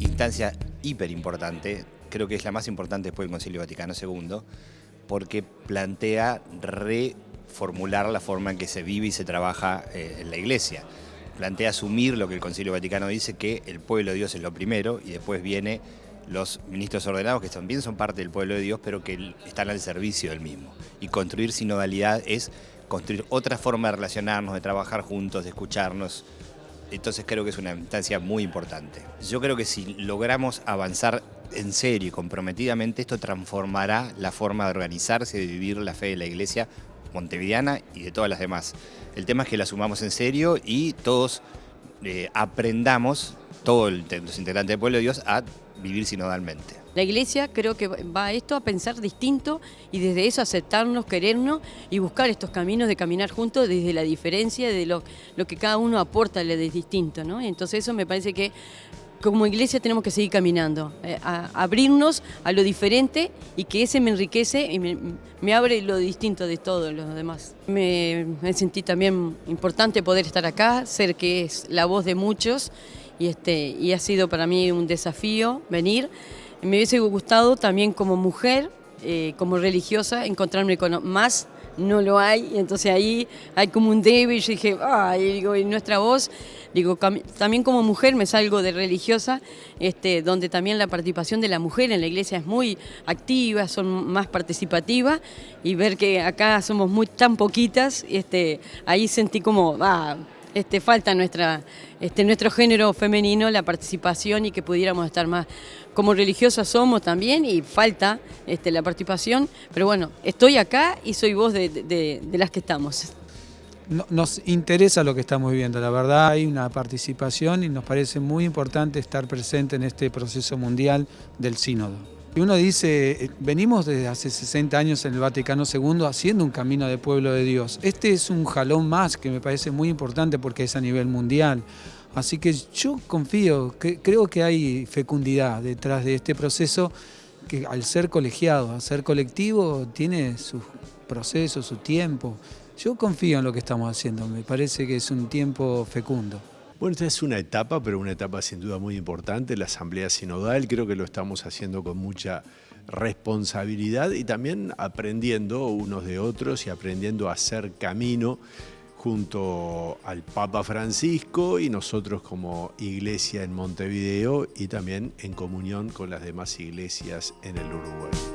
instancia hiper importante, creo que es la más importante después del Concilio Vaticano II, porque plantea reformular la forma en que se vive y se trabaja eh, en la Iglesia. Plantea asumir lo que el Concilio Vaticano dice, que el pueblo de Dios es lo primero y después viene los ministros ordenados, que también son parte del pueblo de Dios, pero que están al servicio del mismo. Y construir sinodalidad es construir otra forma de relacionarnos, de trabajar juntos, de escucharnos. Entonces creo que es una instancia muy importante. Yo creo que si logramos avanzar en serio y comprometidamente, esto transformará la forma de organizarse y de vivir la fe de la Iglesia montevideana y de todas las demás. El tema es que la sumamos en serio y todos eh, aprendamos, todos los integrantes del pueblo de Dios, a vivir sinodalmente. La iglesia creo que va a esto a pensar distinto y desde eso aceptarnos, querernos y buscar estos caminos de caminar juntos desde la diferencia, de lo, lo que cada uno aporta de distinto. ¿no? Entonces eso me parece que como iglesia tenemos que seguir caminando, eh, a abrirnos a lo diferente y que ese me enriquece y me, abre lo distinto de todos los demás. Me, me, sentí también importante poder estar acá, ser que es la voz de muchos y, este, y ha sido para mí un desafío venir. Me hubiese gustado también como mujer, eh, como religiosa, encontrarme con más, no lo hay, y entonces ahí hay como un débil, yo dije, ay, digo, y nuestra voz, digo, también como mujer me salgo de religiosa, este, donde también la participación de la mujer en la iglesia es muy activa, son más participativas, y ver que acá somos muy tan poquitas, este, ahí sentí como, ah, este, falta nuestra, este, nuestro género femenino, la participación y que pudiéramos estar más. Como religiosas somos también y falta este, la participación, pero bueno, estoy acá y soy voz de, las que estamos. Nos interesa lo que estamos viviendo, la verdad hay una participación y nos parece muy importante estar presente en este proceso mundial del sínodo. Uno dice, eh, venimos desde hace 60 años en el Vaticano II haciendo un camino de pueblo de Dios. Este es un jalón más que me parece muy importante porque es a nivel mundial. Así que yo confío, que, creo que hay fecundidad detrás de este proceso que al ser colegiado, al ser colectivo, tiene sus procesos, su tiempo. Yo confío en lo que estamos haciendo, me parece que es un tiempo fecundo. Bueno, esta es una etapa, pero una etapa sin duda muy importante, la Asamblea Sinodal, creo que lo estamos haciendo con mucha responsabilidad y también aprendiendo unos de otros y aprendiendo a hacer camino junto al Papa Francisco y nosotros como iglesia en Montevideo y también en comunión con las demás iglesias en el Uruguay.